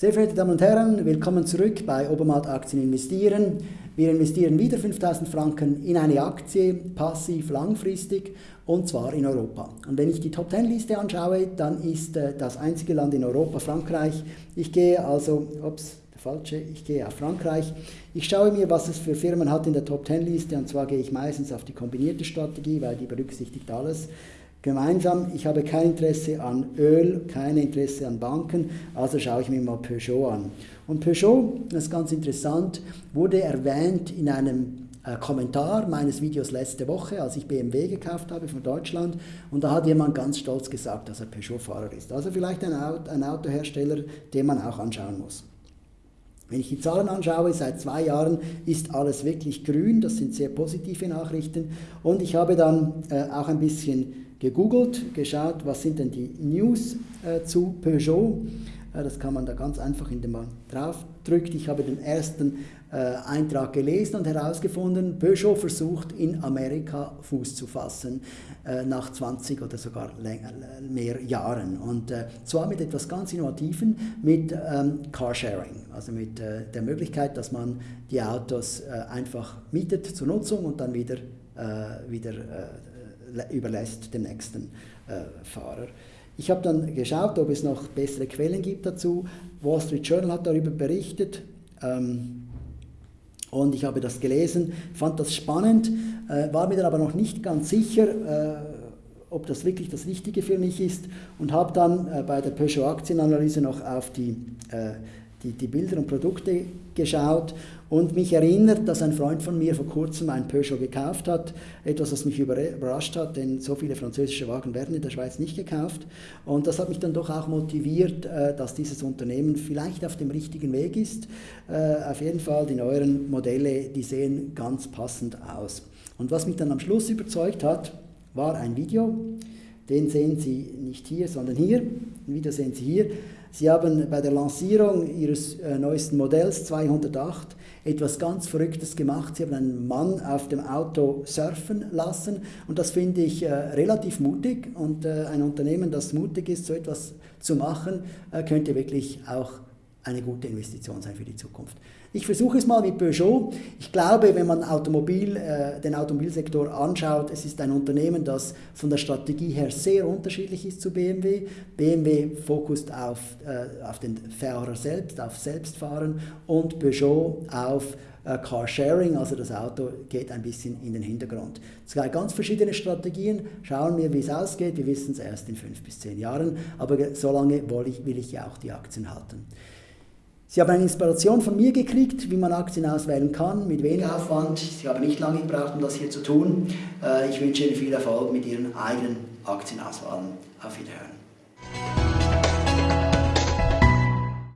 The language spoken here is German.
Sehr verehrte Damen und Herren, willkommen zurück bei Obermatt Aktien investieren. Wir investieren wieder 5000 Franken in eine Aktie, passiv, langfristig und zwar in Europa. Und wenn ich die Top 10 Liste anschaue, dann ist äh, das einzige Land in Europa Frankreich. Ich gehe also, ups, der falsche, ich gehe auf Frankreich. Ich schaue mir, was es für Firmen hat in der Top 10 Liste und zwar gehe ich meistens auf die kombinierte Strategie, weil die berücksichtigt alles gemeinsam. Ich habe kein Interesse an Öl, kein Interesse an Banken, also schaue ich mir mal Peugeot an. Und Peugeot, das ist ganz interessant, wurde erwähnt in einem äh, Kommentar meines Videos letzte Woche, als ich BMW gekauft habe von Deutschland. Und da hat jemand ganz stolz gesagt, dass er Peugeot-Fahrer ist. Also vielleicht ein, Auto, ein Autohersteller, den man auch anschauen muss. Wenn ich die Zahlen anschaue, seit zwei Jahren ist alles wirklich grün, das sind sehr positive Nachrichten. Und ich habe dann äh, auch ein bisschen gegoogelt, geschaut, was sind denn die News äh, zu Peugeot. Äh, das kann man da ganz einfach, indem man drauf drückt. Ich habe den ersten äh, Eintrag gelesen und herausgefunden, Peugeot versucht in Amerika Fuß zu fassen äh, nach 20 oder sogar länger, mehr Jahren. Und äh, zwar mit etwas ganz Innovativen, mit ähm, Carsharing, also mit der Möglichkeit, dass man die Autos einfach mietet zur Nutzung und dann wieder, wieder überlässt dem nächsten äh, Fahrer. Ich habe dann geschaut, ob es noch bessere Quellen gibt dazu. Wall Street Journal hat darüber berichtet ähm, und ich habe das gelesen, fand das spannend, äh, war mir dann aber noch nicht ganz sicher, äh, ob das wirklich das Richtige für mich ist und habe dann äh, bei der Peugeot Aktienanalyse noch auf die äh, die, die Bilder und Produkte geschaut und mich erinnert, dass ein Freund von mir vor kurzem ein Peugeot gekauft hat. Etwas, was mich überrascht hat, denn so viele französische Wagen werden in der Schweiz nicht gekauft. Und das hat mich dann doch auch motiviert, äh, dass dieses Unternehmen vielleicht auf dem richtigen Weg ist. Äh, auf jeden Fall, die neueren Modelle, die sehen ganz passend aus. Und was mich dann am Schluss überzeugt hat, war ein Video. Den sehen Sie nicht hier, sondern hier. Video sehen Sie hier. Sie haben bei der Lancierung Ihres äh, neuesten Modells 208 etwas ganz Verrücktes gemacht. Sie haben einen Mann auf dem Auto surfen lassen und das finde ich äh, relativ mutig und äh, ein Unternehmen, das mutig ist, so etwas zu machen, äh, könnte wirklich auch eine gute Investition sein für die Zukunft. Ich versuche es mal mit Peugeot. Ich glaube, wenn man Automobil, äh, den Automobilsektor anschaut, es ist ein Unternehmen, das von der Strategie her sehr unterschiedlich ist zu BMW. BMW fokussiert auf, äh, auf den Fahrer selbst, auf Selbstfahren und Peugeot auf äh, Carsharing, also das Auto geht ein bisschen in den Hintergrund. Zwei ganz verschiedene Strategien. Schauen wir, wie es ausgeht. Wir wissen es erst in fünf bis zehn Jahren, aber so lange will ich, will ich ja auch die Aktien halten. Sie haben eine Inspiration von mir gekriegt, wie man Aktien auswählen kann, mit wenig Aufwand. Sie haben nicht lange gebraucht, um das hier zu tun. Äh, ich wünsche Ihnen viel Erfolg mit Ihren eigenen Aktienauswahlen. Auf Wiederhören.